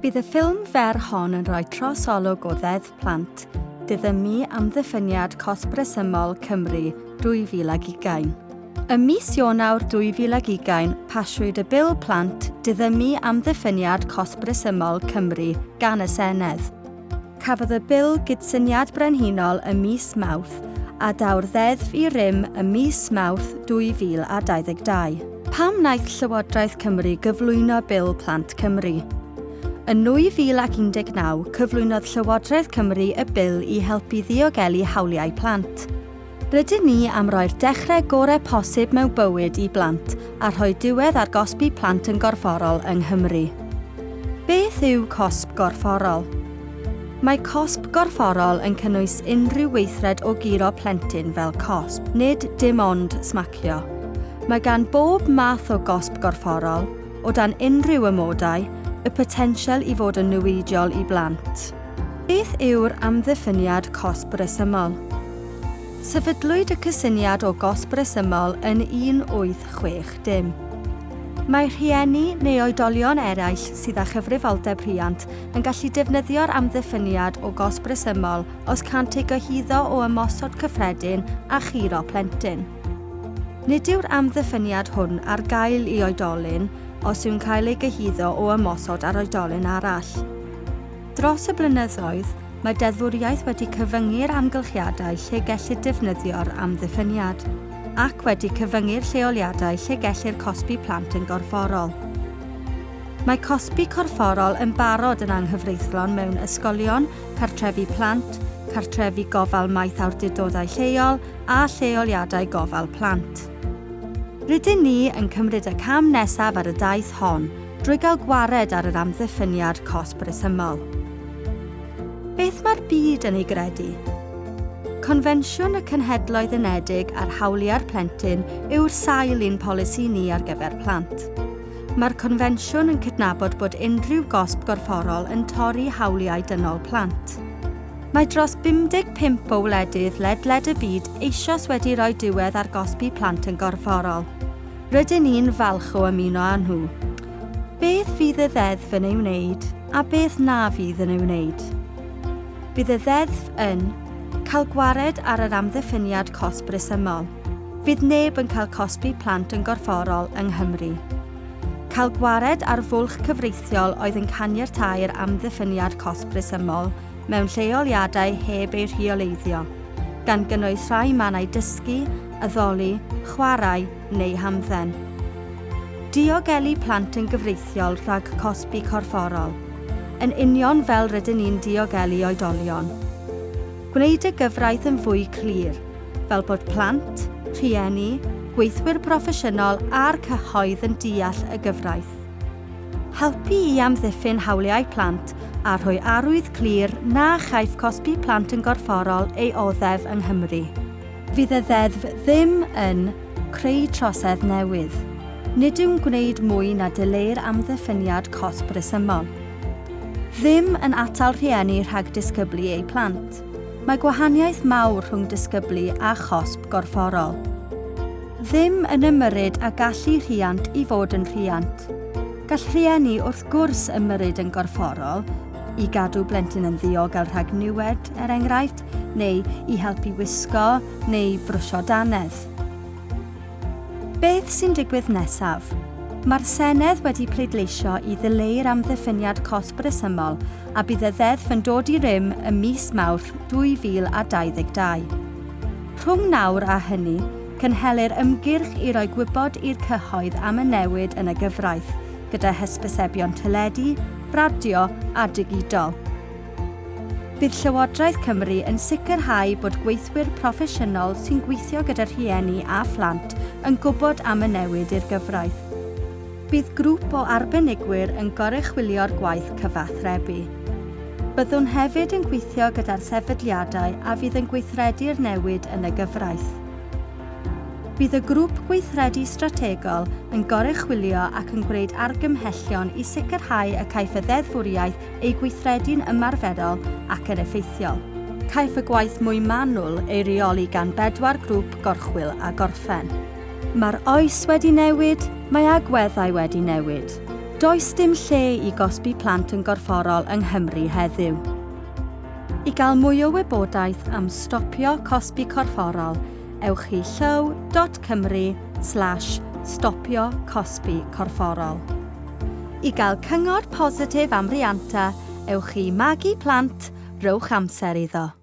Bydd y ffilm fer hon yn rhoi trosolwg o ddeddf plant, diddymu am ddiffyniad cosbresymol Cymru 2020. Y mis Ionawr 2020, pasiwyd y bil plant diddymu am ddiffyniad cosbresymol Cymru gan y Senedd. Cafodd y bil gydsyniad brenhinol y mis Mawrth a dawr ddeddf i rym y mis Mawrth 2022. Pam wnaeth Llywodraeth Cymru gyflwyno bil plant Cymru? Yn 2019, cyflwynodd Llywodraeth Cymru y bil i helpu ddiogelu hawliau plant. Rydyn ni am roi'r dechrau gorau posib mewn bywyd i blant a rhoi diwedd ar gosbi plant yn gorfforol yng Nghymru. Beth yw cosb gorfforol? Mae cosb gorfforol yn cynnwys unrhyw weithred o giro plentyn fel cosb, nid dim ond smacio. Mae gan bob math o gosb gorfforol, o dan unrhyw ymodau, y potensial i fod yn newidiol i blant. Beth yw'r amddiffyniad cosb resymol? Sefydlwyd y cysyniad o gosb resymol yn 1860 dim. Mae rhieni neu oedolion eraill sydd â chyfrifoldeb rhiant yn gallu defnyddio'r amddiffyniad o gosb resymol os cant ei gyhyddo o ymosod cyffredin a chiro plentyn. Nid yw'r amddiffyniad hwn ar gael i oedolyn, os yw'n cael ei gyhyddo o ymosod ar oedolyn arall. Dros y blynyddoedd, mae deddfwriaeth wedi cyfyngu'r amgylchiadau lle gellir defnyddio'r amddiffyniad ac wedi cyfyngu'r lleoliadau lle gellir cosbi plant yn gorfforol. Mae cosbi corfforol yn barod yn anghyfreithlon mewn ysgolion, cartrefi plant, cartrefi gofal maith awdurdodau lleol a lleoliadau gofal plant. Rydyn ni yn cymryd y cam nesaf ar y daith hon drwy gael gwared ar yr amddiffyniad cos resymol. Beth mae'r byd yn ei gredu? Confensiwn y Cenhedloedd Unedig ar hawliau'r plentyn yw'r sail un polisi ni ar gyfer plant. Mae'r confensiwn yn cydnabod bod unrhyw gosb gorfforol yn torri hawliau dynol plant. Mae dros 55 o wledydd ledled y byd eisoes wedi rhoi diwedd ar gosbi plant yn gorfforol – rydyn ni'n falch o ymuno â nhw. Beth fydd y ddeddf yn ei wneud a beth na fydd yn ei wneud? Bydd y ddeddf yn cael gwared ar yr amddiffyniad cosb resymol. Fydd neb yn cael cosbi plant yn gorfforol yng Nghymru. Cael gwared ar fwlch cyfreithiol oedd yn caniatau'r amddiffyniad cosb resymol mewn lleoliadau heb eu rheoleiddio, gan gynnwys rhai mannau dysgu addoli, chwarae neu hamdden. Diogelu plant yn gyfreithiol rhag cosbi corfforol, yn union fel rydyn ni'n diogelu oedolion. Gwneud y gyfraith yn fwy clir, fel bod plant, rhieni, gweithwyr proffesiynol a'r cyhoedd yn deall y gyfraith. Helpu i amddiffyn hawliau plant a rhoi arwydd clir na chaiff cosbi plant yn gorfforol ei oddef yng Nghymru fydd y ddeddf ddim yn creu trosedd newydd. Nid yw'n gwneud mwy na dyleir amddiffyniad cosb bresymol. Ddim yn atal rhieni rhag disgyblu eu plant. Mae gwahaniaeth mawr rhwng disgyblu a chosb gorfforol. Ddim yn ymyryd a gallu rhiant i fod yn rhiant. Gall rhieni wrth gwrs ymyryd yn gorfforol i gadw blentyn yn ddiogel rhag niwed, er enghraifft, neu i helpu wisgo neu brwsio danedd. Beth sy'n digwydd nesaf? Mae'r Senedd wedi pleidleisio i ddileu'r amddiffyniad cosb resymol a bydd y ddeddf yn dod i rym y mis Mawrth 2022. Rhwng nawr a hynny, cynhelir ymgyrch i roi gwybod i'r cyhoedd am y newid yn y gyfraith, gyda hysbysebion tyledu, radio a digidol. Bydd Llywodraeth Cymru yn sicrhau bod gweithwyr proffesiynol sy'n gweithio gyda rhieni a phlant yn gwybod am y newid i'r gyfraith. Bydd grŵp o arbenigwyr yn gorychwilio'r gwaith cyfathrebu. Byddwn hefyd yn gweithio gyda'r sefydliadau a fydd yn gweithredu'r newid yn y gyfraith. Bydd y grŵp gweithredu strategol yn gorychwilio ac yn gwneud argymhellion i sicrhau y caiff y ddeddfwriaeth ei gweithredu'n ymarferol ac yn effeithiol. Caiff y gwaith mwy manwl ei reoli gan bedwar grŵp gorchwil a gorffen. Mae'r oes wedi newid, mae agweddau wedi newid. Does dim lle i gosbi plant yn gorfforol yng Nghymru heddiw. I gael mwy o wybodaeth am stopio cosbi corfforol, ewch i llyw.cymru slash stopio cosbi corfforol. I gael cyngor positif am rianta, ewch i magu plant, rowch amser iddo.